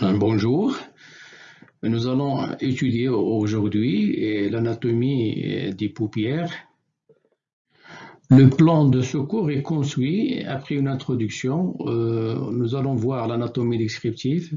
Bonjour, nous allons étudier aujourd'hui l'anatomie des paupières. Le plan de secours est construit après une introduction. Euh, nous allons voir l'anatomie descriptive,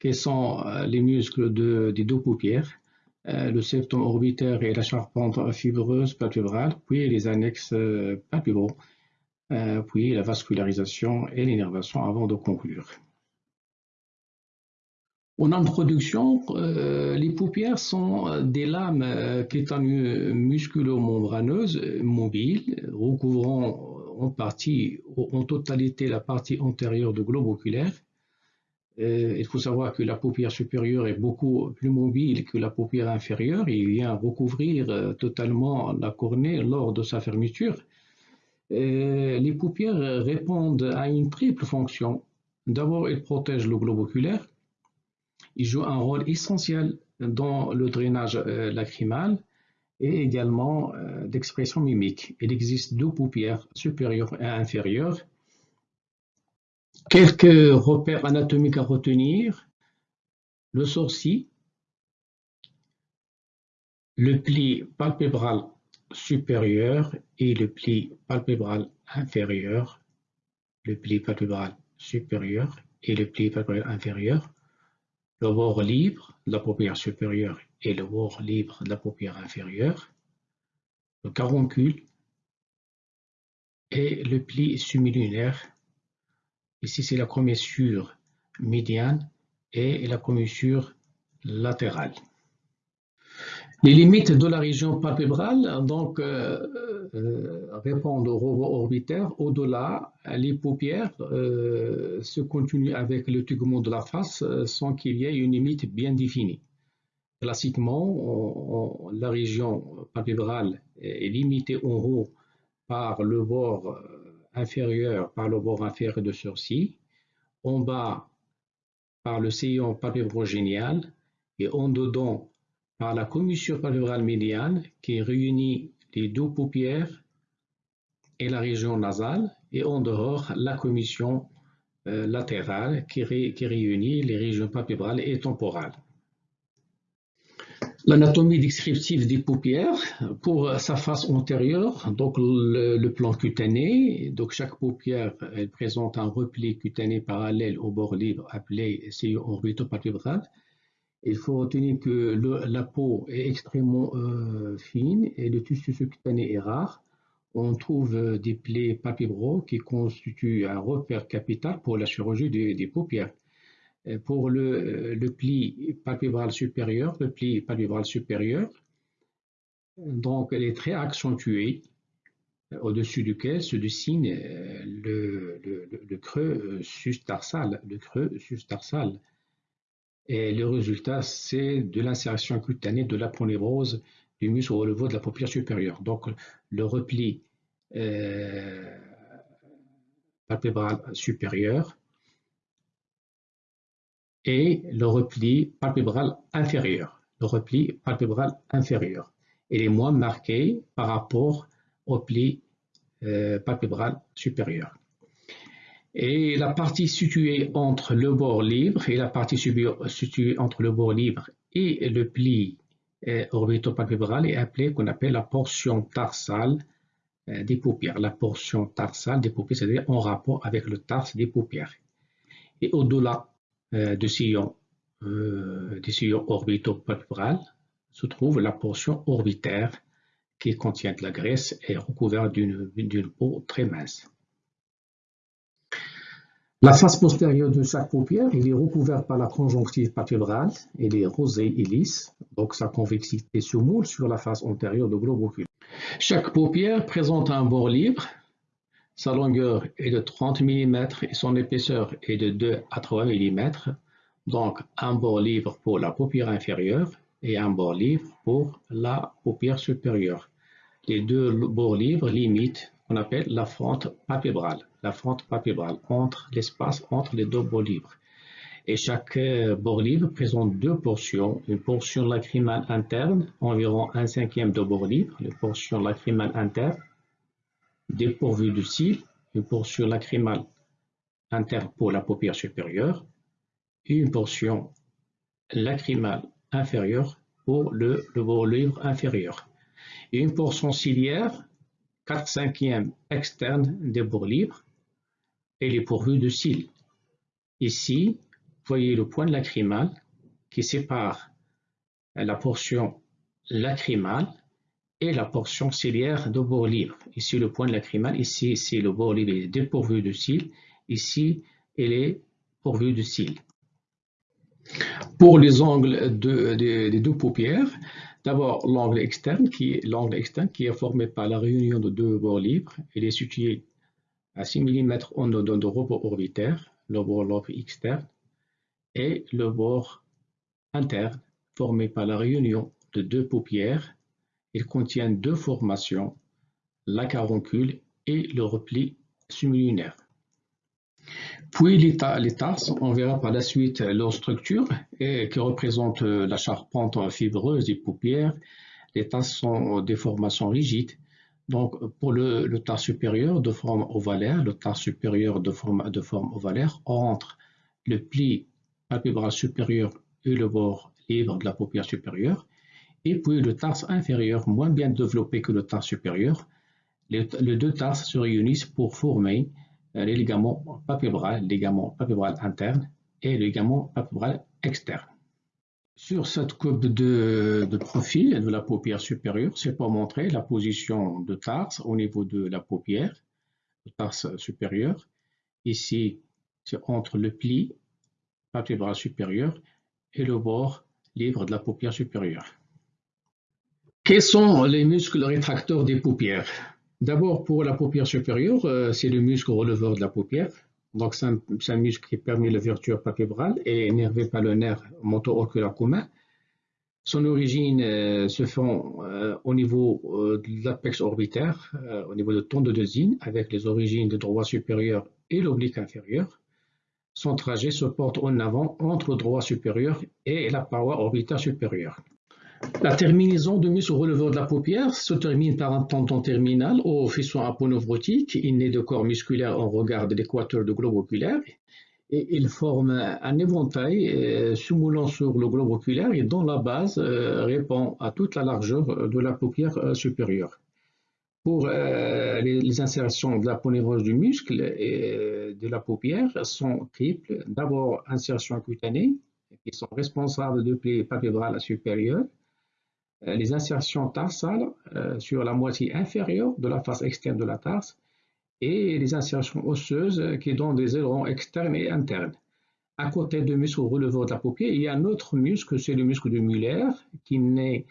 quels sont les muscles des deux paupières, euh, le septum orbitaire et la charpente fibreuse palpébrale, puis les annexes euh, palpébraux, puis la vascularisation et l'innervation avant de conclure. En introduction, euh, les paupières sont euh, des lames euh, musculo-membraneuses mobiles recouvrant en partie, en totalité, la partie antérieure du globe oculaire. il faut savoir que la paupière supérieure est beaucoup plus mobile que la paupière inférieure et vient recouvrir totalement la cornée lors de sa fermeture. les paupières répondent à une triple fonction. D'abord, elles protègent le globe oculaire il joue un rôle essentiel dans le drainage euh, lacrymal et également euh, d'expression mimique. Il existe deux paupières supérieures et inférieures. Quelques repères anatomiques à retenir. Le sourcil, le pli palpébral supérieur et le pli palpébral inférieur, le pli palpébral supérieur et le pli palpébral inférieur le bord libre de la paupière supérieure et le bord libre de la paupière inférieure, le caroncule et le pli semilunaire. Ici, c'est la commissure médiane et la commissure latérale. Les limites de la région palpébrale donc, euh, euh, répondent au robot orbitaire. Au-delà, les paupières euh, se continuent avec le tegment de la face sans qu'il y ait une limite bien définie. Classiquement, la région palpébrale est limitée en haut par le bord inférieur, par le bord inférieur de sourcil, en bas par le sillon palpébrogénial et en dedans par la commissure palpébrale médiane qui réunit les deux paupières et la région nasale et en dehors la commission euh, latérale qui, réunit les régions palpébrales et temporales. L'anatomie descriptive des paupières pour sa face antérieure, donc le, plan cutané, donc chaque paupière présente un repli cutané parallèle au bord libre appelé sillon orbitopalpébral il faut retenir que la peau est extrêmement euh, fine et le tissu cutané est rare. On trouve euh, des plaies palpébraux qui constituent un repère capital pour la chirurgie des, paupières. pour le, pli palpébral supérieur, le pli palpébral supérieur, donc elle est très accentuée, au-dessus duquel se dessine euh, le, le creux sustarsal, le creux sustarsal et le résultat, c'est de l'insertion cutanée de l'aponeurose du muscle au niveau de la paupière supérieure. Donc, le repli euh, palpébral supérieur et le repli palpébral inférieur. Le repli palpébral inférieur. Il est moins marqué par rapport au pli euh, palpébral supérieur. Et la partie située entre le bord libre et la partie située entre le bord libre et le pli euh, orbitopalpébral est appelée qu'on appelle la portion tarsale euh, des paupières. La portion tarsale des paupières, c'est-à-dire en rapport avec le tarse des paupières. Et au-delà euh, du sillon, des sillons orbitopalpébral se trouve la portion orbitaire qui contient de la graisse et recouverte d'une peau très mince. La face postérieure de chaque paupière est recouverte par la conjonctive palpébrale, elle est rosée et lisse, donc sa convexité se moule sur la face antérieure du globe oculaire. Chaque paupière présente un bord libre, sa longueur est de 30 mm et son épaisseur est de 2 à 3 mm, donc un bord libre pour la paupière inférieure et un bord libre pour la paupière supérieure. Les deux bords libres limitent qu'on appelle la fente palpébrale la fente palpébrale, entre l'espace entre les deux bords libres. Et chaque euh, bord libre présente deux portions, une portion lacrymale interne, environ un cinquième de bord libre, une portion lacrymale interne, dépourvue de cils, une portion lacrymale interne pour la paupière supérieure, une portion lacrymale inférieure pour le, le bord libre inférieur. Et une portion ciliaire, 4 cinquièmes externe des bords libres. Elle est pourvue de cils. Ici, voyez le point lacrymal qui sépare la portion lacrymale et la portion ciliaire de bord libre. Ici, le point lacrymal, ici, c'est le bord libre est dépourvu de cils. Ici, il est pourvu de cils. Pour les angles des deux paupières, d'abord l'angle externe, qui est l'angle externe qui est formé par la réunion de deux bords libres. Il est situé à 6 mm en dedans de repos orbitaire, le bord libre externe, et le bord interne formé par la réunion de deux paupières. Il contient deux formations, la caroncule et le repli semilunaire. Puis les, tarses, on verra par la suite leur structure qui représente la charpente fibreuse des paupières. Les tarses sont des formations rigides. Donc pour le, le tarse supérieur de forme ovalaire, le tarse supérieur de forme, ovalaire entre le pli palpébral supérieur et le bord libre de la paupière supérieure, et puis le tarse inférieur moins bien développé que le tarse supérieur. Les, les deux tarses se réunissent pour former euh, les ligaments palpébral, ligament palpébral interne et ligament palpébral externe. Sur cette coupe de, profil de la paupière supérieure, c'est pour montrer la position de tarse au niveau de la paupière, le tarse supérieur. Ici, c'est entre le pli palpébral supérieur et le bord libre de la paupière supérieure. Quels sont les muscles rétracteurs des paupières? D'abord, pour la paupière supérieure, euh, c'est le muscle releveur de la paupière. Donc, c'est un, muscle qui permet l'ouverture palpébrale et est énervé par le nerf moto-oculaire commun. Son origine euh, se fait euh, au niveau de l'apex orbitaire, au niveau de tendodosine, avec les origines de droit supérieur et l'oblique inférieur. Son trajet se porte en avant entre le droit supérieur et la paroi orbitaire supérieure. La terminaison du muscle releveur de la paupière se termine par un tendon terminal au faisceau aponeurotique. Naît de corps musculaire en regard de l'équateur du globe oculaire et il forme un éventail euh, simulant sur le globe oculaire et dont la base euh, répond à toute la largeur de la paupière euh, supérieure. Pour les, insertions de la ponévrose du muscle et de la paupière sont triples. D'abord, insertion cutanée, qui sont responsables de plis palpébral supérieur, euh, les insertions tarsales euh, sur la moitié inférieure de la face externe de la tarse et les insertions osseuses euh, qui donnent des ailerons externes et internes. À côté du muscle releveur de la paupière, il y a un autre muscle, c'est le muscle du Muller, qui naît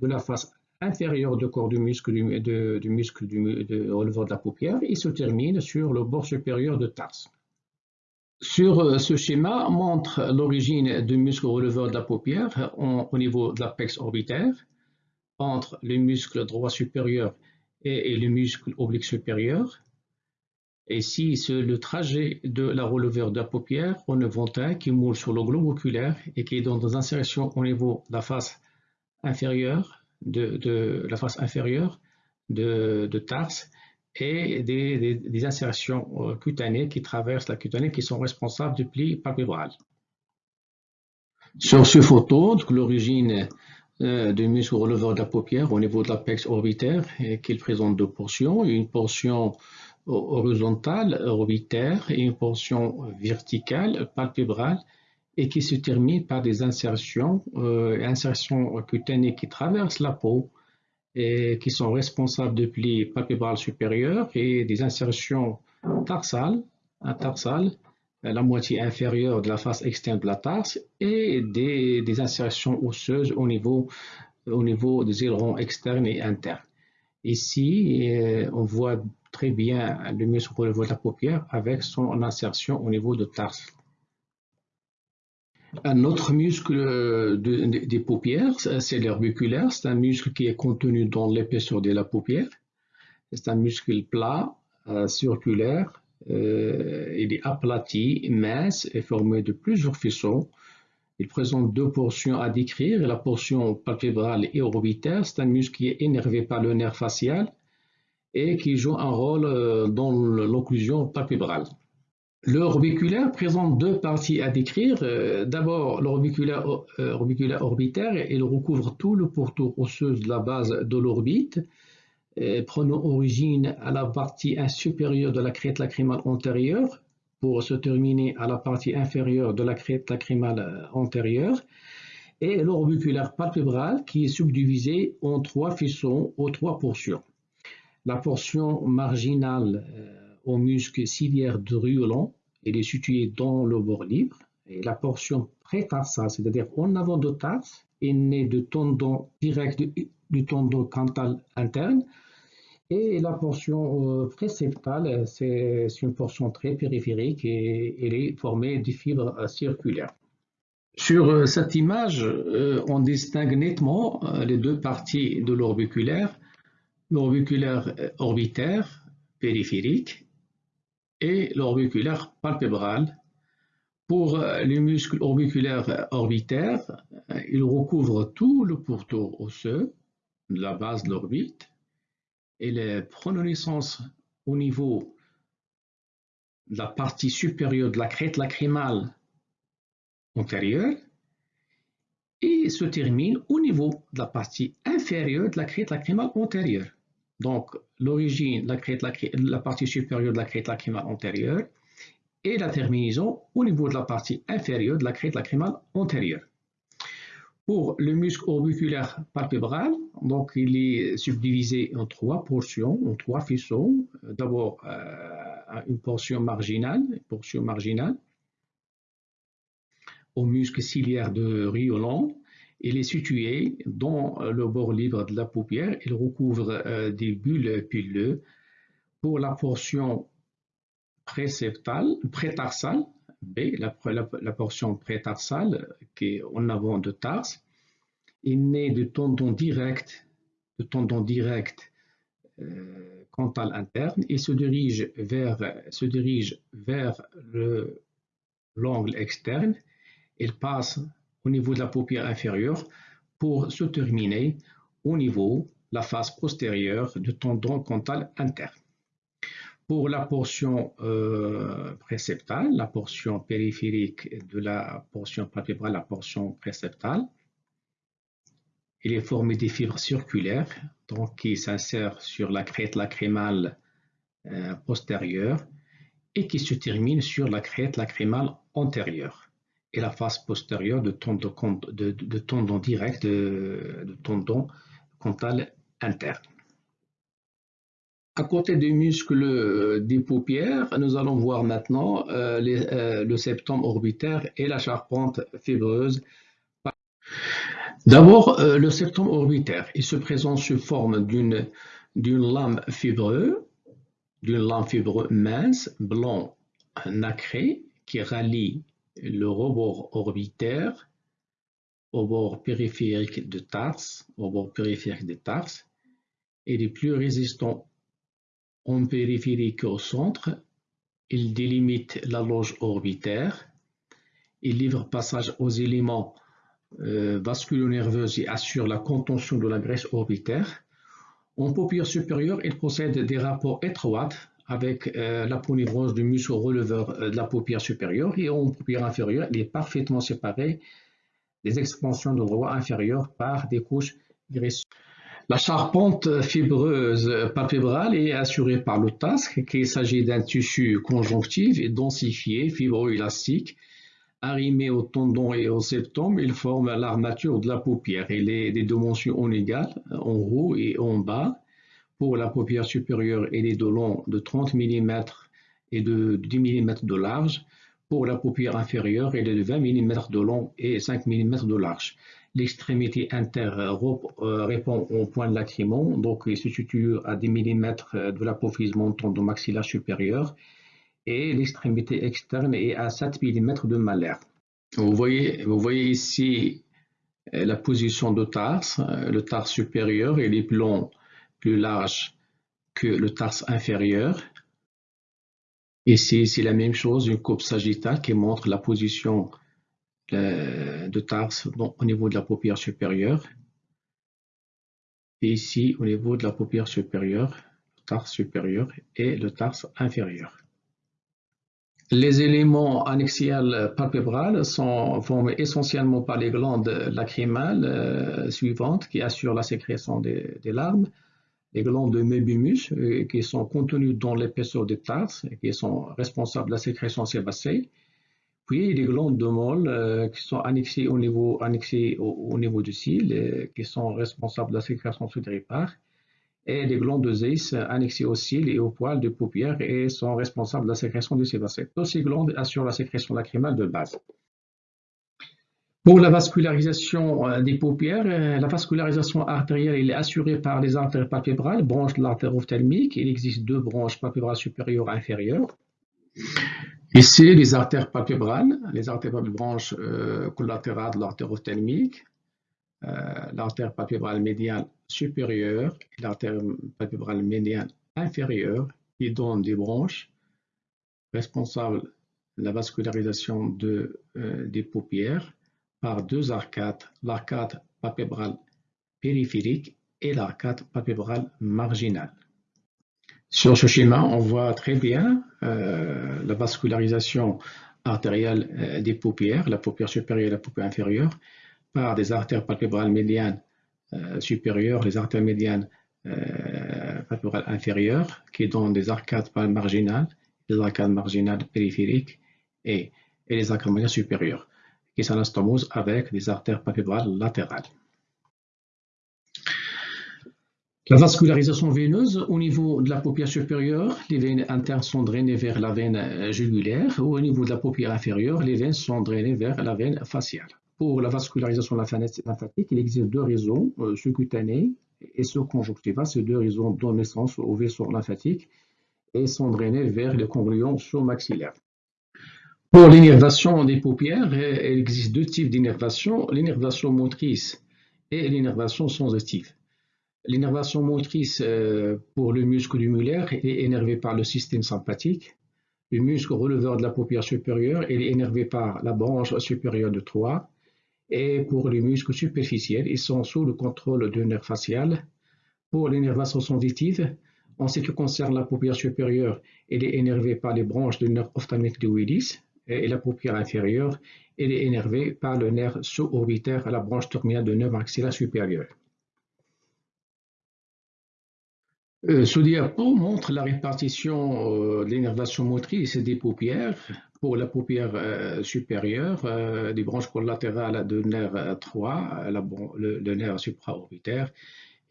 de la face inférieure du corps du muscle du, de releveur de la paupière et se termine sur le bord supérieur de tarse. Sur euh, ce schéma montre l'origine du muscle releveur de la paupière au niveau de l'apex orbitaire entre le muscle droit supérieur et, le muscle oblique supérieur. Ici, c'est le trajet de la releveur de la paupière en éventail qui moule sur le globe oculaire et qui est dans des insertions au niveau de la face inférieure de, de, de tarse et des, insertions euh, cutanées qui traversent la cutanée qui sont responsables du pli palpébral. Sur ce photo, l'origine euh, du muscle releveur de la paupière au niveau de l'apex orbitaire et qu'il présente deux portions, une portion horizontale orbitaire et une portion verticale palpébrale et qui se termine par des insertions, euh, insertions cutanées qui traversent la peau qui sont responsables de plis palpébral supérieur et des insertions tarsales, tarsales, la moitié inférieure de la face externe de la tarse et des, des insertions osseuses au niveau, au niveau des ailerons externes et internes. Ici, euh, on voit très bien le muscle le de la paupière avec son insertion au niveau de tarse. Un autre muscle euh, des paupières, c'est l'herbiculaire. C'est un muscle qui est contenu dans l'épaisseur de la paupière. C'est un muscle plat, euh, circulaire. Euh, il est aplati, mince et formé de plusieurs faisceaux. Il présente deux portions à décrire. La portion palpébrale et orbitaire, c'est un muscle qui est énervé par le nerf facial et qui joue un rôle dans l'occlusion palpébrale. L'orbiculaire présente deux parties à décrire. Euh, d'abord, l'orbiculaire euh, orbitaire, il recouvre tout le pourtour osseux de la base de l'orbite, euh, prenant origine à la partie supérieure de la crête lacrymale antérieure pour se terminer à la partie inférieure de la crête lacrymale antérieure, et l'orbiculaire palpébral qui est subdivisé en trois fissons ou trois portions. La portion marginale au muscle ciliaire de Riolan. Il est situé dans le bord libre. Et la portion prétarsale, c'est-à-dire en avant de tarse, est née du tendon direct du, tendon cantal interne. Et la portion euh, préceptale, c'est une portion très périphérique et elle est formée de fibres euh, circulaires. Sur euh, cette image, on distingue nettement les deux parties de l'orbiculaire, l'orbiculaire orbitaire périphérique et l'orbiculaire palpébral. Pour euh, les muscles orbiculaires orbitaires, euh, ils recouvrent tout le pourtour osseux de la base de l'orbite et les naissance au niveau de la partie supérieure de la crête lacrymale antérieure et se terminent au niveau de la partie inférieure de la crête lacrymale antérieure. Donc, l'origine, la, la partie supérieure de la crête lacrymale antérieure et la terminaison au niveau de la partie inférieure de la crête lacrymale antérieure. Pour le muscle orbiculaire palpébral, donc il est subdivisé en trois portions, en trois fissons. D'abord, euh, une portion marginale, une portion marginale au muscle ciliaire de Riolan, il est situé dans le bord libre de la paupière. Il recouvre euh, des bulles pileux. Pour la portion préceptale, prétarsale, B, la, portion prétarsale qui est en avant de tarse, il naît du tendon direct, de tendon direct euh, cantal interne et se dirige vers, se dirige vers l'angle externe. Il passe au niveau de la paupière inférieure pour se terminer au niveau de la face postérieure du tendon cantal interne. Pour la portion euh, préceptale, la portion périphérique de la portion palpébrale, la portion préceptale, il est formé des fibres circulaires donc qui s'insèrent sur la crête lacrymale euh, postérieure et qui se terminent sur la crête lacrymale antérieure et la face postérieure de tendon, de, tendon direct, de, tendon interne. À côté des muscles euh, des paupières, nous allons voir maintenant euh, euh, le septum orbitaire et la charpente fibreuse. D'abord, le septum orbitaire, il se présente sous forme d'une lame fibreuse, d'une lame fibreuse mince, blanc, nacré, qui rallie le rebord orbitaire au bord périphérique de tarse, au bord périphérique de tarse, il est plus résistant en périphérique qu'au centre, il délimite la loge orbitaire, il livre passage aux éléments euh, vasculo-nerveux et assure la contention de la graisse orbitaire. En paupière supérieure, il possède des rapports étroits avec euh, la polyvrose du muscle releveur euh, de la paupière supérieure et en paupière inférieure, il est parfaitement séparé des expansions de voie inférieure par des couches graisseuses. La charpente fibreuse palpébrale est assurée par le tasque, qu'il s'agit d'un tissu conjonctif et densifié, fibroélastique, arrimé au tendon et au septum, il forme l'armature de la paupière. Il est des dimensions inégales, en haut et en bas. Pour la paupière supérieure, elle est de long de 30 mm et de 10 mm de large. Pour la paupière inférieure, elle est de 20 mm de long et 5 mm de large. L'extrémité interne euh, répond au point de lacrymon, donc il se situe à 10 mm de l'apophyse montante du maxillaire supérieur et l'extrémité externe est à 7 mm de malaire. Vous voyez, vous voyez ici euh, la position de tarse. Euh, le tarse supérieur, est plus long plus large que le tarse inférieur. Ici, c'est la même chose, une coupe sagittale qui montre la position euh, de tarse au niveau de la paupière supérieure. Et ici, au niveau de la paupière supérieure, le tarse supérieur et le tarse inférieur. Les éléments annexiels palpébrales sont formés essentiellement par les glandes lacrymales euh, suivantes qui assurent la sécrétion des, larmes, les glandes de mébimus euh, qui sont contenues dans l'épaisseur des tarses et qui sont responsables de la sécrétion sébacée, puis les glandes de Moll euh, qui sont annexées au niveau, au, niveau du cil qui sont responsables de la sécrétion sudoripaire, et les glandes de Zeiss annexées au cils et aux poils de paupières et sont responsables de la sécrétion du sébacé. Toutes ces glandes assurent la sécrétion lacrymale de base. Pour la vascularisation euh, des paupières, euh, la vascularisation artérielle est assurée par les artères palpébrales, branches de l'artère ophtalmique. Il existe deux branches palpébrales supérieures et inférieures. Ici, les artères palpébrales, les artères branches euh, collatérales de l'artère ophtalmique, l'artère palpébrale médiane supérieure et l'artère palpébrale médiane inférieure qui donnent des branches responsables de la vascularisation de, euh, des paupières par deux arcades, l'arcade palpébrale périphérique et l'arcade palpébrale marginale. Sur ce schéma, on voit très bien euh, la vascularisation artérielle euh, des paupières, la paupière supérieure et la paupière inférieure, par des artères palpébrales médianes euh, supérieures, les artères médianes palpébrales inférieures, qui donnent des arcades marginales, des arcades marginales périphériques et, les arcades marginales supérieures, qui s'anastomosent avec des artères palpébrales latérales. La vascularisation veineuse, au niveau de la paupière supérieure, les veines internes sont drainées vers la veine jugulaire, au niveau de la paupière inférieure, les veines sont drainées vers la veine faciale. Pour la vascularisation lymphatique, il existe deux euh, ceux cutanés et ceux conjonctivaux. Ces deux réseaux donnent naissance aux vaisseaux lymphatiques et sont drainés vers les ganglions sous-maxillaires. Pour l'innervation des paupières, il existe deux types d'innervation, l'innervation motrice et l'innervation sensitive. L'innervation motrice euh, pour le muscle du mulaire est énervé par le système sympathique. Le muscle releveur de la paupière supérieure est énervé par la branche supérieure de 3 et pour les muscles superficiels, ils sont sous le contrôle du nerf facial. Pour l'énervation sensitive, en ce qui concerne la paupière supérieure, elle est énervée par les branches du nerf ophtalmique de Willis et la paupière inférieure, elle est énervée par le nerf sous-orbitaire à la branche terminale du nerf maxillaire supérieur. Euh, ce diapo montre la répartition euh, de l'énervation motrice des paupières pour la paupière euh, supérieure, euh, des branches collatérales de nerf 3, le, le, nerf supraorbitaire,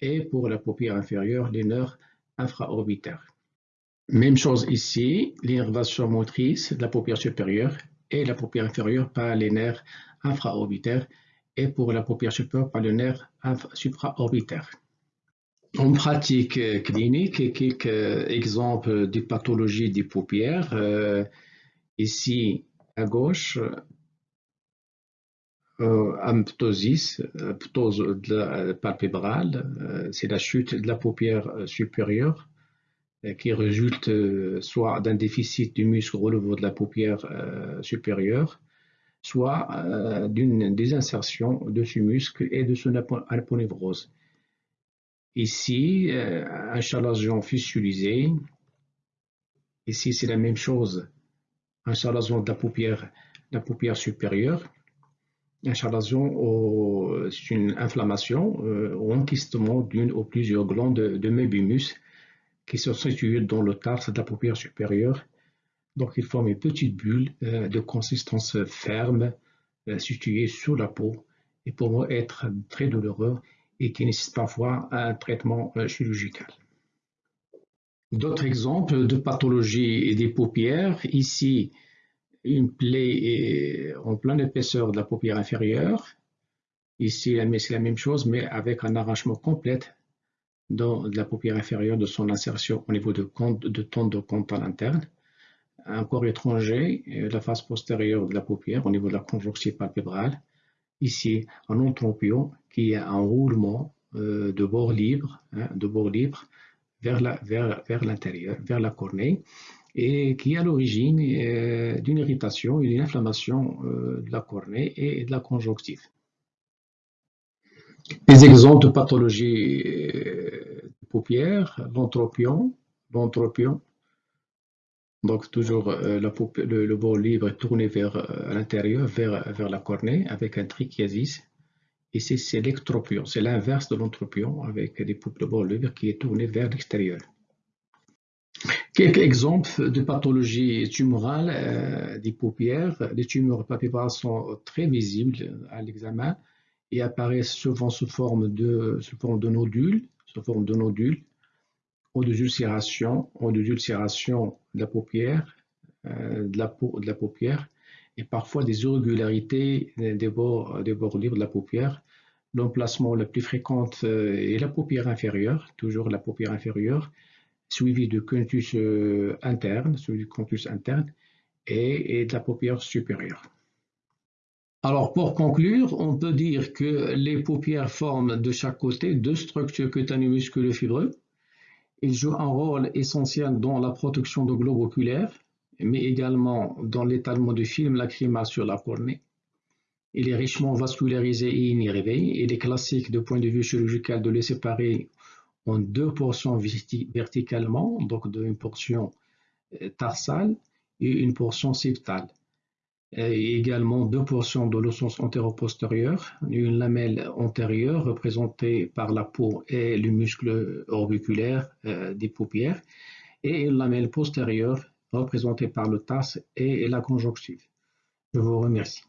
et pour la paupière inférieure, les nerfs infraorbitaires. Même chose ici, l'innervation motrice de la paupière supérieure et la paupière inférieure par les nerfs infraorbitaires et pour la paupière supérieure par le nerf supraorbitaire. En pratique clinique, quelques exemples de pathologies des paupières. Euh, Ici, à gauche, euh, amptosis, ptose palpébrale, euh, c'est la chute de la paupière euh, supérieure euh, qui résulte soit d'un déficit du muscle relevant de la paupière supérieure, soit d'une désinsertion de ce muscle et de son aponevrose. Ici, un chalazion fissulisé. Ici, c'est la même chose un chalazion de la paupière, supérieure. Un chalazion, c'est une inflammation euh, ou enquistement d'une ou plusieurs glandes de, mébimus qui sont situées dans le tarse de la paupière supérieure. Donc, ils forment une petite bulle euh, de consistance ferme euh, située sur la peau et pour être très douloureux et qui nécessite parfois un traitement chirurgical. D'autres exemples de pathologie des paupières. Ici, une plaie en pleine épaisseur de la paupière inférieure. Ici, c'est la même chose, mais avec un arrachement complet de la paupière inférieure de son insertion au niveau de, de tente de compte à l'interne. Un corps étranger, la face postérieure de la paupière au niveau de la conjonctive palpébrale. Ici, un entropion qui a un roulement euh, de bord libre, hein, de bord libre vers l'intérieur, vers, vers la cornée, et qui est à l'origine euh, d'une irritation et d'une inflammation euh, de la cornée et de la conjonctive. Des exemples de pathologie euh, de paupières, l'entropion, l'entropion Donc toujours le, bord libre est tourné vers l'intérieur, vers, la cornée, avec un trichiasis. Et c'est l'ectropion, c'est l'inverse de l'entropion, avec des de bord libre qui est tourné vers l'extérieur. Quelques exemples de pathologies tumorales euh, des paupières. Les tumeurs papillaraires sont très visibles à l'examen et apparaissent souvent sous forme de nodules, sous forme de nodules, ou de ulcération, ou de ulcération de la paupière, euh, de, la paupière, et parfois des irrégularités des bords, libres de la paupière. L'emplacement le plus fréquent euh, est la paupière inférieure, toujours la paupière inférieure, suivi du euh, interne, du contus interne et, de la paupière supérieure. Alors pour conclure, on peut dire que les paupières forment de chaque côté deux structures cutanées musculo-fibreux. Ils jouent un rôle essentiel dans la protection de globe oculaire, mais également dans l'étalement du film lacrymal sur la cornée. Il est richement vascularisé et innervé. Il est classique de point de vue chirurgical de les séparer en deux portions verticalement, donc une portion euh, tarsale et une portion septale. Et également deux portions de l'ossos antéro-postérieur, une lamelle antérieure représentée par la peau et le muscle orbiculaire euh, des paupières, et une lamelle postérieure représentée par le tas et la conjonctive. Je vous remercie.